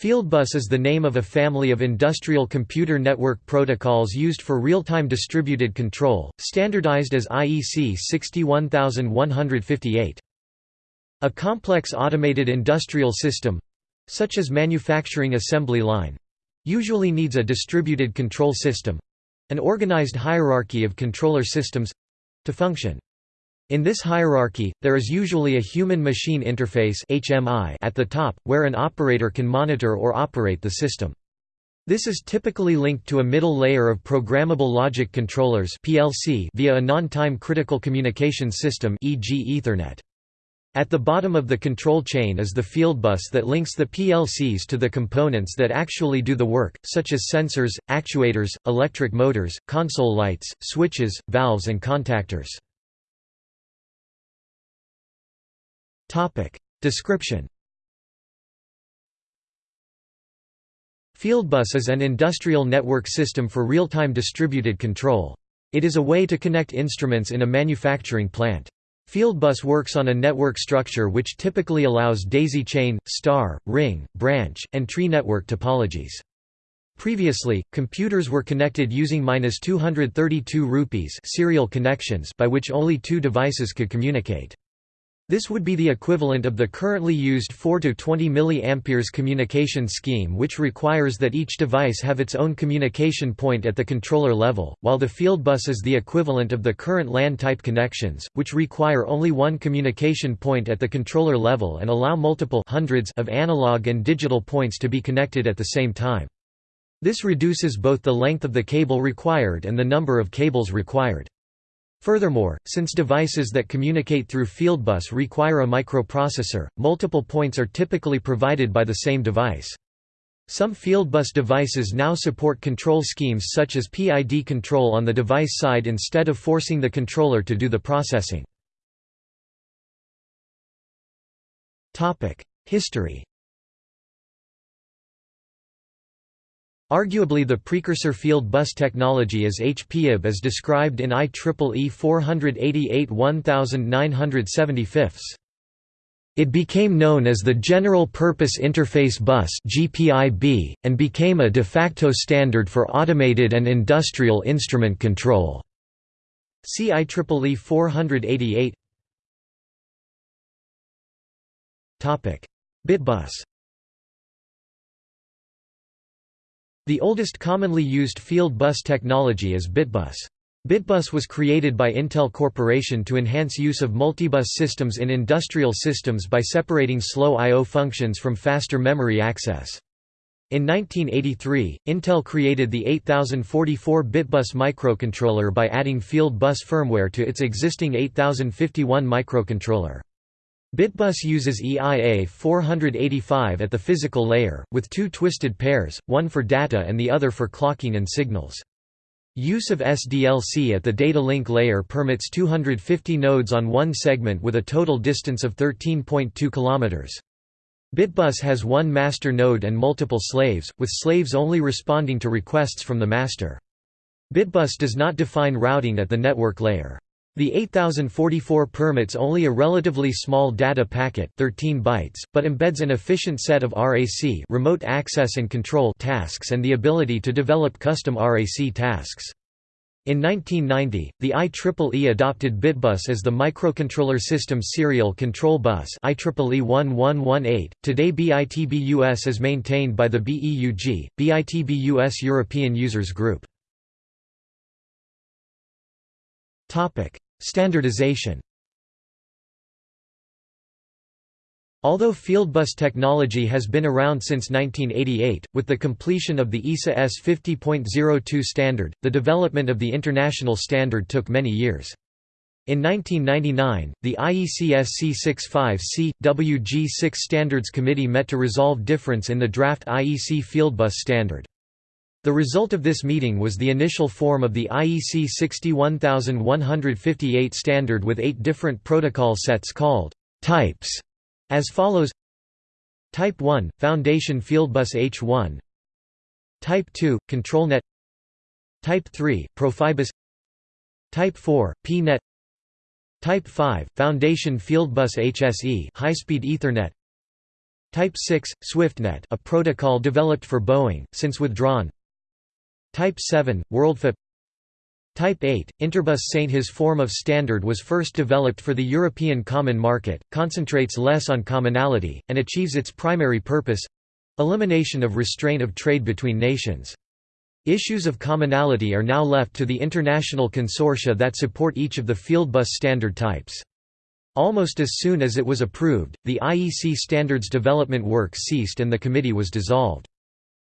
Fieldbus is the name of a family of industrial computer network protocols used for real-time distributed control, standardized as IEC 61158. A complex automated industrial system—such as manufacturing assembly line—usually needs a distributed control system—an organized hierarchy of controller systems—to function. In this hierarchy, there is usually a human-machine interface at the top, where an operator can monitor or operate the system. This is typically linked to a middle layer of programmable logic controllers via a non-time critical communication system e.g. Ethernet. At the bottom of the control chain is the fieldbus that links the PLCs to the components that actually do the work, such as sensors, actuators, electric motors, console lights, switches, valves and contactors. Topic. Description Fieldbus is an industrial network system for real-time distributed control. It is a way to connect instruments in a manufacturing plant. Fieldbus works on a network structure which typically allows daisy chain, star, ring, branch, and tree network topologies. Previously, computers were connected using 232 rupees serial connections by which only two devices could communicate. This would be the equivalent of the currently used 4 to 20 mA communication scheme which requires that each device have its own communication point at the controller level, while the fieldbus is the equivalent of the current LAN-type connections, which require only one communication point at the controller level and allow multiple hundreds of analog and digital points to be connected at the same time. This reduces both the length of the cable required and the number of cables required. Furthermore, since devices that communicate through fieldbus require a microprocessor, multiple points are typically provided by the same device. Some fieldbus devices now support control schemes such as PID control on the device side instead of forcing the controller to do the processing. History Arguably the precursor field bus technology is HPIB as described in IEEE 488-1975. It became known as the General Purpose Interface Bus and became a de facto standard for automated and industrial instrument control. See IEEE 488. Topic: Bitbus. The oldest commonly used field bus technology is Bitbus. Bitbus was created by Intel Corporation to enhance use of multibus systems in industrial systems by separating slow I.O. functions from faster memory access. In 1983, Intel created the 8044 Bitbus microcontroller by adding field bus firmware to its existing 8051 microcontroller. Bitbus uses EIA 485 at the physical layer, with two twisted pairs, one for data and the other for clocking and signals. Use of SDLC at the data link layer permits 250 nodes on one segment with a total distance of 13.2 km. Bitbus has one master node and multiple slaves, with slaves only responding to requests from the master. Bitbus does not define routing at the network layer. The 8044 permits only a relatively small data packet 13 bytes, but embeds an efficient set of RAC remote access and control tasks and the ability to develop custom RAC tasks. In 1990, the IEEE adopted Bitbus as the Microcontroller System Serial Control Bus IEEE 1118. Today BITBUS is maintained by the BEUG, BITBUS European Users Group. Topic: Standardization. Although fieldbus technology has been around since 1988, with the completion of the ISA S 50.02 standard, the development of the international standard took many years. In 1999, the IEC SC 65C, WG6 Standards Committee met to resolve difference in the draft IEC fieldbus standard. The result of this meeting was the initial form of the IEC 61158 standard with eight different protocol sets called types, as follows. Type 1 – Foundation Fieldbus H1 Type 2 – ControlNet. Type 3 – Profibus. Type 4 – PNet Type 5 – Foundation Fieldbus HSE high-speed Ethernet. Type 6, SwiftNet a protocol developed for Boeing, since withdrawn Type 7, WorldFIP Type 8, Interbus Saint His form of standard was first developed for the European Common Market, concentrates less on commonality, and achieves its primary purpose—elimination of restraint of trade between nations. Issues of commonality are now left to the international consortia that support each of the Fieldbus standard types. Almost as soon as it was approved, the IEC standards development work ceased and the committee was dissolved.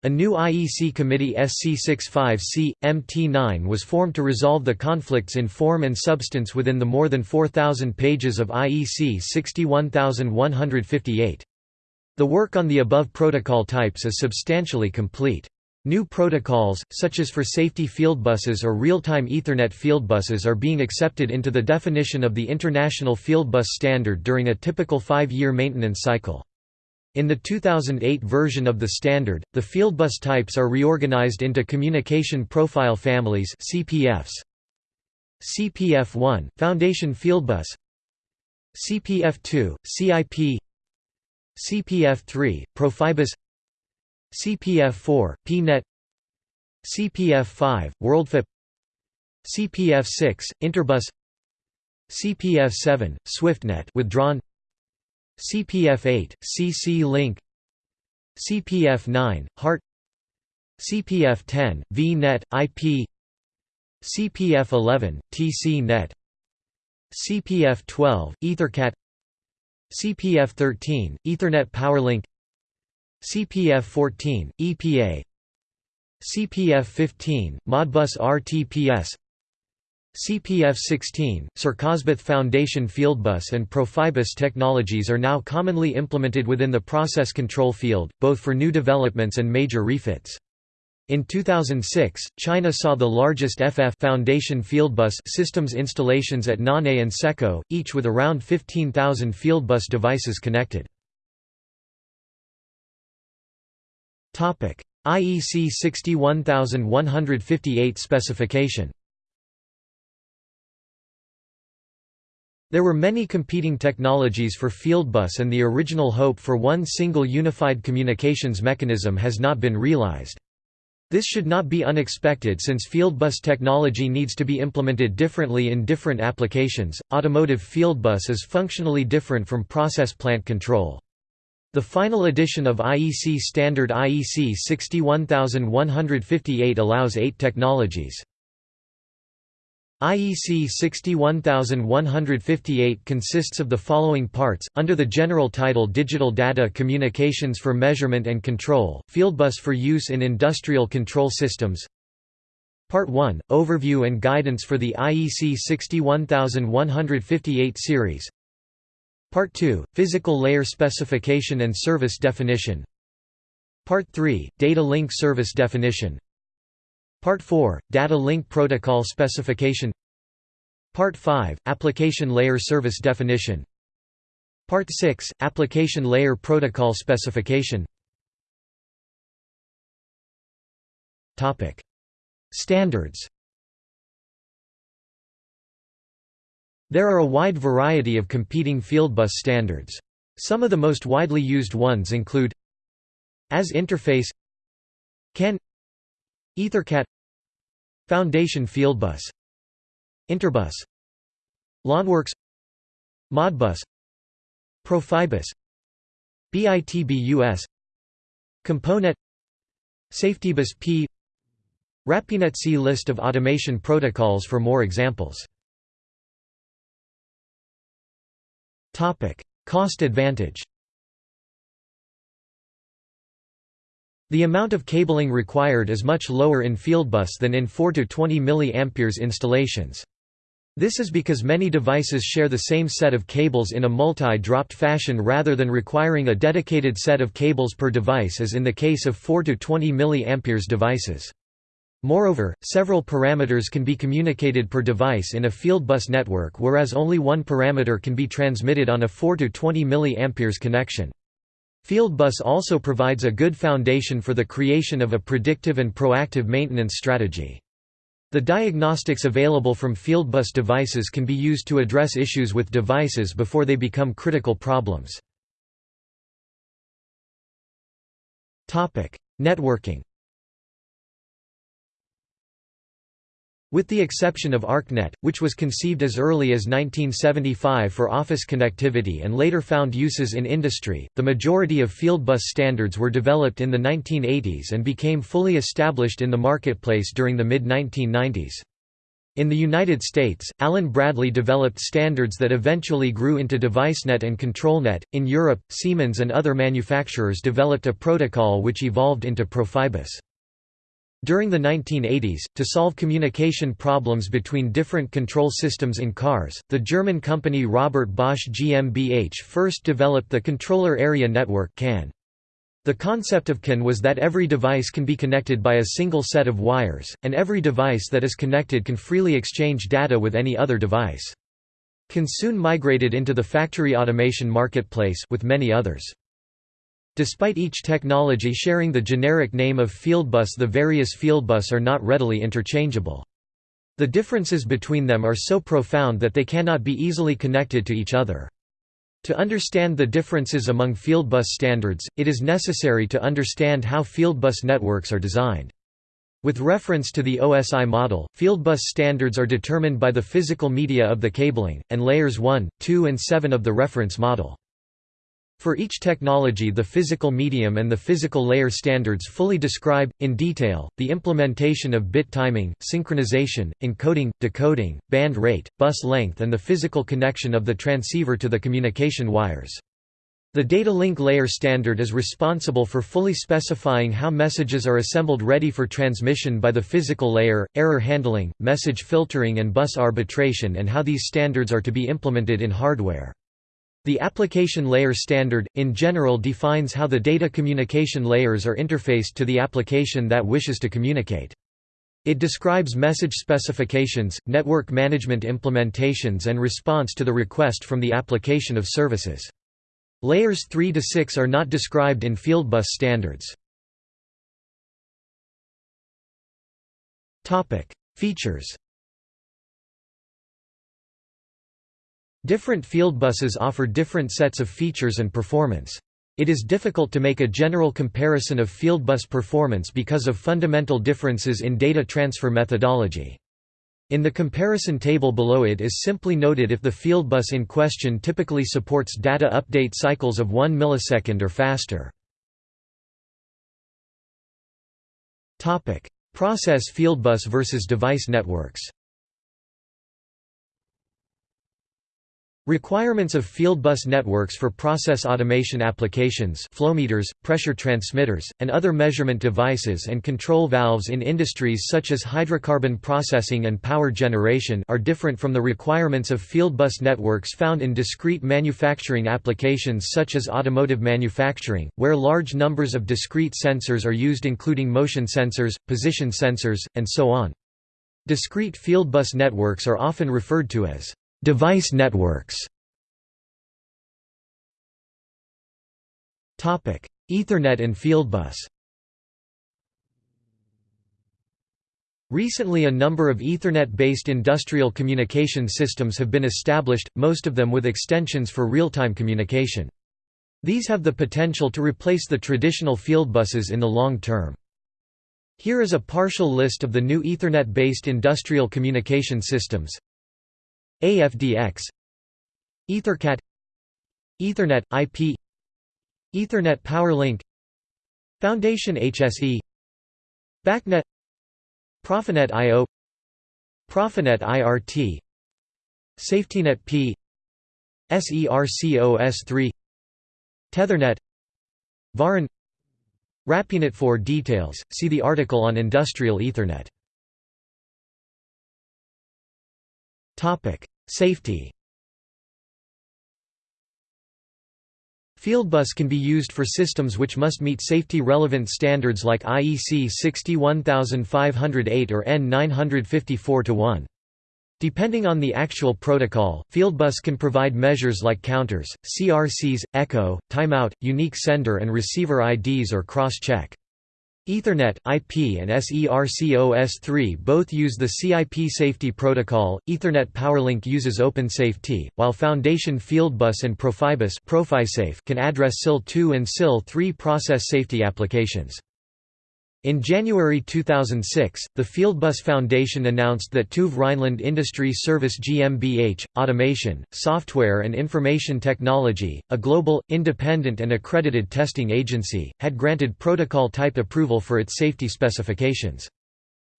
A new IEC committee SC65C, MT9 was formed to resolve the conflicts in form and substance within the more than 4,000 pages of IEC 61158. The work on the above protocol types is substantially complete. New protocols, such as for safety fieldbuses or real-time Ethernet fieldbuses are being accepted into the definition of the International Fieldbus Standard during a typical five-year maintenance cycle. In the 2008 version of the standard, the fieldbus types are reorganized into communication profile families CPFs. CPF1, Foundation Fieldbus CPF2, CIP CPF3, Profibus. CPF4, PNet CPF5, WorldFIP. CPF6, Interbus. CPF7, SwiftNet withdrawn CPF8, CC-Link CPF9, HART CPF10, VNet, IP CPF11, TC-Net CPF12, EtherCAT CPF13, Ethernet PowerLink CPF-14, EPA CPF-15, Modbus RTPS CPF-16, Circosbith Foundation Fieldbus and Profibus technologies are now commonly implemented within the process control field, both for new developments and major refits. In 2006, China saw the largest FF Foundation Fieldbus systems installations at Nanhai and SECCO, each with around 15,000 Fieldbus devices connected. IEC 61158 specification There were many competing technologies for Fieldbus and the original hope for one single unified communications mechanism has not been realized. This should not be unexpected since Fieldbus technology needs to be implemented differently in different applications. Automotive Fieldbus is functionally different from process plant control. The final edition of IEC standard IEC 61158 allows eight technologies. IEC 61158 consists of the following parts, under the general title Digital Data Communications for Measurement and Control, Fieldbus for Use in Industrial Control Systems. Part 1, Overview and Guidance for the IEC 61158 series. Part 2, Physical Layer Specification and Service Definition. Part 3, Data Link Service Definition Part 4, Data Link Protocol Specification. Part 5, Application Layer Service Definition. Part 6, Application Layer Protocol Specification. Standards. There are a wide variety of competing fieldbus standards. Some of the most widely used ones include AS Interface CAN EtherCAT Foundation Fieldbus Interbus LonWorks Modbus Profibus BITBUS CompoNet SafetyBus P RAPIEnet See list of automation protocols for more examples. Cost advantage The amount of cabling required is much lower in fieldbus than in 4 to 20 mA installations. This is because many devices share the same set of cables in a multi-dropped fashion rather than requiring a dedicated set of cables per device as in the case of 4 to 20 mA devices. Moreover, several parameters can be communicated per device in a fieldbus network whereas only one parameter can be transmitted on a 4 to 20 mA connection. Fieldbus also provides a good foundation for the creation of a predictive and proactive maintenance strategy. The diagnostics available from fieldbus devices can be used to address issues with devices before they become critical problems. Networking With the exception of ArcNet, which was conceived as early as 1975 for office connectivity and later found uses in industry, the majority of fieldbus standards were developed in the 1980s and became fully established in the marketplace during the mid-1990s. In the United States, Allen Bradley developed standards that eventually grew into DeviceNet and ControlNet. In Europe, Siemens and other manufacturers developed a protocol which evolved into Profibus. During the 1980s, to solve communication problems between different control systems in cars, the German company Robert Bosch GmbH first developed the Controller Area Network CAN. The concept of CAN was that every device can be connected by a single set of wires, and every device that is connected can freely exchange data with any other device. CAN soon migrated into the factory automation marketplace with many others. Despite each technology sharing the generic name of fieldbus the various fieldbus are not readily interchangeable. The differences between them are so profound that they cannot be easily connected to each other. To understand the differences among fieldbus standards, it is necessary to understand how fieldbus networks are designed. With reference to the OSI model, fieldbus standards are determined by the physical media of the cabling, and layers 1, 2 and 7 of the reference model. For each technology the physical medium and the physical layer standards fully describe, in detail, the implementation of bit timing, synchronization, encoding, decoding, baud rate, bus length and the physical connection of the transceiver to the communication wires. The data link layer standard is responsible for fully specifying how messages are assembled ready for transmission by the physical layer, error handling, message filtering and bus arbitration and how these standards are to be implemented in hardware. The application layer standard, in general defines how the data communication layers are interfaced to the application that wishes to communicate. It describes message specifications, network management implementations and response to the request from the application of services. Layers 3 to 6 are not described in Fieldbus standards. Features Different fieldbuses offer different sets of features and performance. It is difficult to make a general comparison of fieldbus performance because of fundamental differences in data transfer methodology. In the comparison table below it is simply noted if the fieldbus in question typically supports data update cycles of 1 millisecond or faster. Process fieldbus versus device networks Requirements of fieldbus networks for process automation applications flowmeters, pressure transmitters, and other measurement devices and control valves in industries such as hydrocarbon processing and power generation are different from the requirements of fieldbus networks found in discrete manufacturing applications such as automotive manufacturing, where large numbers of discrete sensors are used including motion sensors, position sensors, and so on. Discrete fieldbus networks are often referred to as Device networks Ethernet and Fieldbus Recently a number of Ethernet-based industrial communication systems have been established, most of them with extensions for real-time communication. These have the potential to replace the traditional fieldbuses in the long term. Here is a partial list of the new Ethernet-based industrial communication systems AFDX Ethercat Ethernet IP Ethernet PowerLink Foundation HSE BACnet Profinet IO Profinet IRT SafetyNet P SERCOS3 TTEthernet VARAN RAPIEnet for details, see the article on Industrial Ethernet Safety Fieldbus can be used for systems which must meet safety-relevant standards like IEC 61508 or EN954-1. Depending on the actual protocol, Fieldbus can provide measures like counters, CRCs, echo, timeout, unique sender and receiver IDs or cross-check. Ethernet, IP and SERCOS3 both use the CIP safety protocol. Ethernet PowerLink uses OpenSafety, while Foundation Fieldbus and Profibus can address SIL2 and SIL3 process safety applications. In January 2006, the Fieldbus Foundation announced that TÜV Rheinland Industry Service GmbH, Automation, Software and Information Technology, a global, independent and accredited testing agency, had granted protocol type approval for its safety specifications.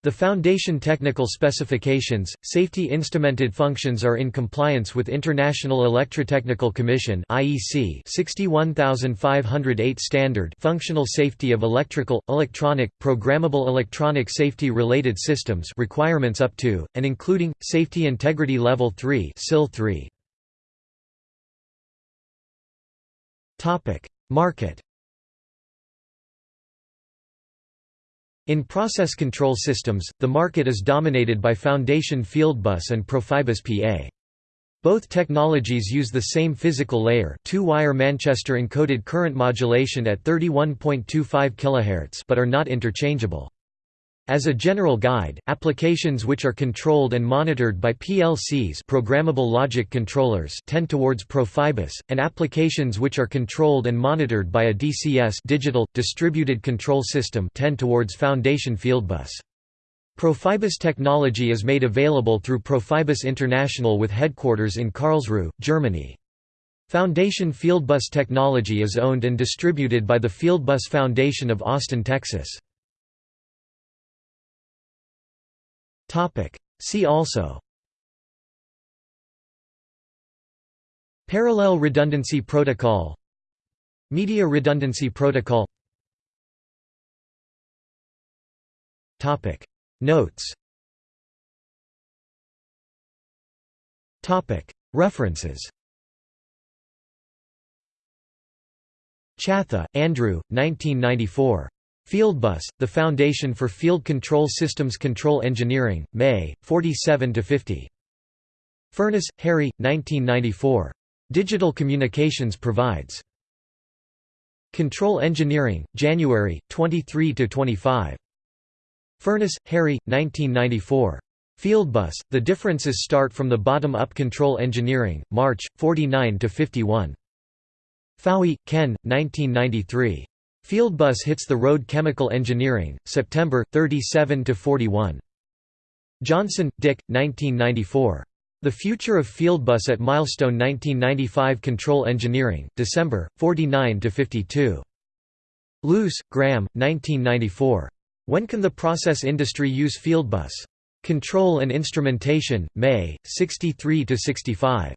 The Foundation technical specifications, safety instrumented functions are in compliance with International Electrotechnical Commission (IEC) 61508 standard functional safety of electrical, electronic, programmable electronic safety related systems requirements up to and including safety integrity level 3 SIL 3. Topic: Market In process control systems, the market is dominated by Foundation Fieldbus and Profibus PA. Both technologies use the same physical layer two-wire Manchester encoded current modulation at 31.25 kHz but are not interchangeable. As a general guide, applications which are controlled and monitored by PLCs programmable logic controllers tend towards Profibus, and applications which are controlled and monitored by a DCS digital, distributed control system tend towards Foundation Fieldbus. Profibus technology is made available through Profibus International with headquarters in Karlsruhe, Germany. Foundation Fieldbus technology is owned and distributed by the Fieldbus Foundation of Austin, Texas. Topic. See also. Parallel redundancy protocol. Media redundancy protocol. Topic. Notes. Topic. References. Chatha, Andrew, 1994. Fieldbus, the Foundation for Field Control Systems Control Engineering, May, 47–50. Furness, Harry, 1994. Digital Communications Provides. Control Engineering, January, 23–25. Furness, Harry, 1994. Fieldbus, The Differences Start from the Bottom-Up Control Engineering, March, 49–51. Fouhy, Ken, 1993. Fieldbus hits the road Chemical Engineering, September, 37–41. Johnson, Dick, 1994. The Future of Fieldbus at Milestone 1995 Control Engineering, December, 49–52. Luce, Graham, 1994. When Can the Process Industry Use Fieldbus? Control and Instrumentation, May, 63–65.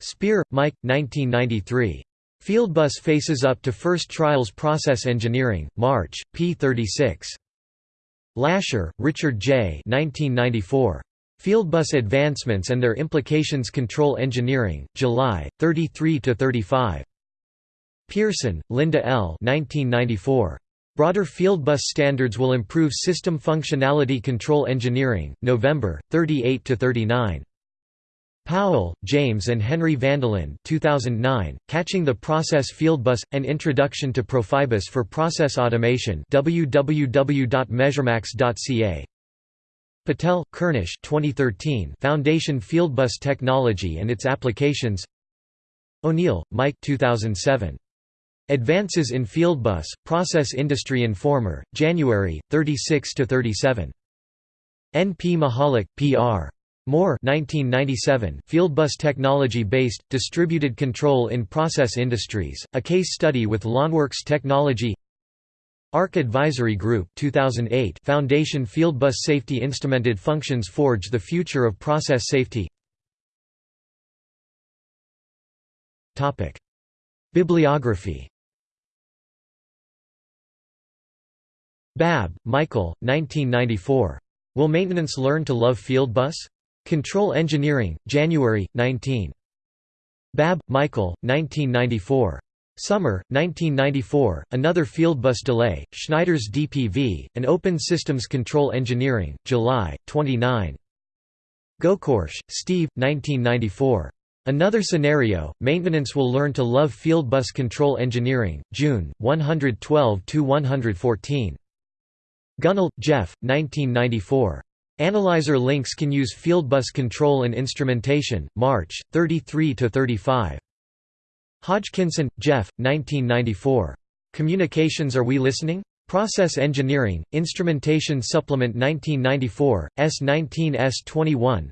Spear, Mike, 1993. Fieldbus faces up to first trials process engineering, March, p. 36. Lasher, Richard J. 1994. Fieldbus Advancements and Their Implications Control Engineering, July, 33–35. Pearson, Linda L. 1994. Broader Fieldbus Standards Will Improve System Functionality Control Engineering, November, 38–39. Powell, James and Henry Vandelin 2009, Catching the Process Fieldbus – An Introduction to Profibus for Process Automation www.measuremax.ca Patel, Kurnish 2013, Foundation Fieldbus Technology and Its Applications O'Neill, Mike 2007. Advances in Fieldbus, Process Industry Informer, January, 36–37. N. P. Mahalik, P.R. Moore 1997, Fieldbus Technology-Based, Distributed Control in Process Industries, a case study with LonWorks Technology ARC Advisory Group 2008, Foundation Fieldbus Safety Instrumented Functions Forge the Future of Process Safety Bibliography Babb, Michael, 1994. Will Maintenance Learn to Love Fieldbus? Control Engineering, January, 19. Babb, Michael, 1994. Summer, 1994, Another Fieldbus Delay, Schneider's DPV, and Open Systems Control Engineering, July, 29. Gokorsh, Steve, 1994. Another Scenario, Maintenance Will Learn to Love Fieldbus Control Engineering, June, 112–114. Gunnell, Jeff, 1994. Analyzer links can use fieldbus control and instrumentation, March, 33–35. Hodgkinson, Jeff, 1994. Communications Are We Listening? Process Engineering, Instrumentation Supplement 1994, S19 S21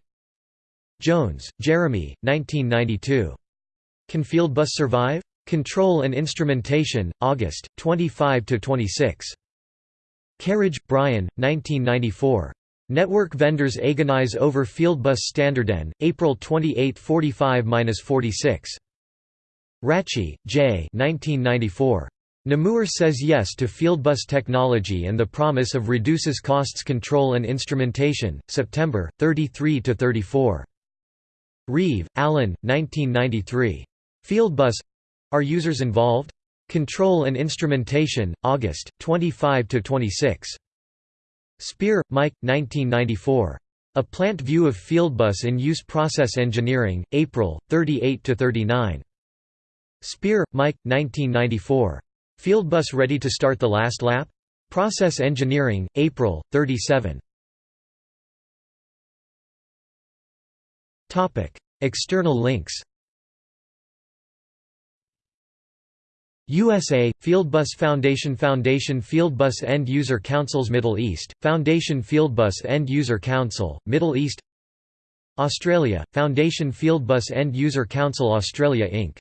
Jones, Jeremy, 1992. Can Fieldbus Survive? Control and Instrumentation, August, 25–26. Kerridge, Brian, 1994. Network vendors agonize over Fieldbus Standarden, April 28 45–46. Ratchey, J. 1994. Namur says yes to Fieldbus technology and the promise of reduces costs control and instrumentation, September, 33–34. Reeve, Allen, 1993. Fieldbus are users involved? Control and Instrumentation, August, 25–26. Spear, Mike, 1994. A Plant View of Fieldbus in Use Process Engineering, April, 38–39. Spear, Mike, 1994. Fieldbus Ready to Start the Last Lap? Process Engineering, April, 37. External links USA, Fieldbus Foundation Foundation Fieldbus End User Councils Middle East, Foundation Fieldbus End User Council, Middle East Australia, Foundation Fieldbus End User Council Australia Inc.